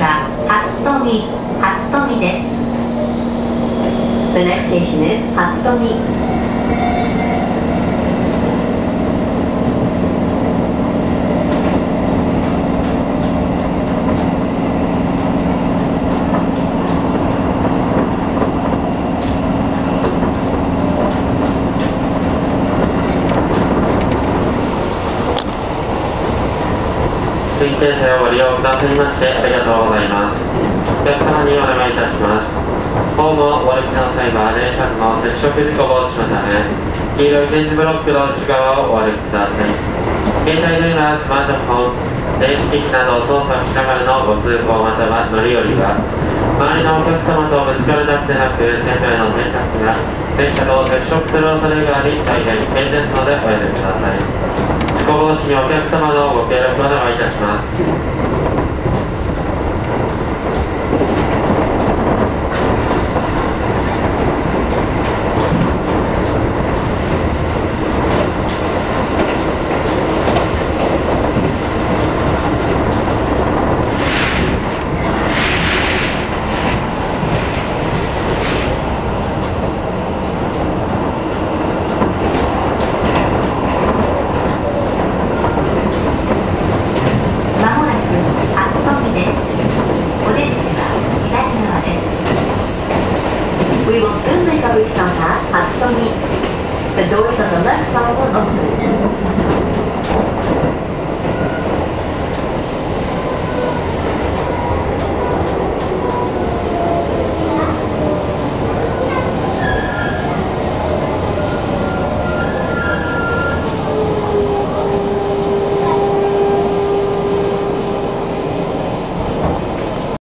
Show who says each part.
Speaker 1: は初富初富です The next station is 初富
Speaker 2: 新京線をご利用くださいましてありがとう。ございます。お客様にお願いいたします。ホームをお歩きの際は電車の接触事故防止のた。め、黄色い点字ブロックの内側をお歩きください。携帯電話、スマートフォン、電子機器などを操作しながらのご通行また。は乗り降りは、周りのお客様とぶつかるだけでなく、線路への転落や電車と接触する恐れがあり、大変危険ですのでおやめください。事故防止にお客様のご協力をお願いいたします。
Speaker 1: We will soon make reach on at Hatsutomi. The doors on the left side will open.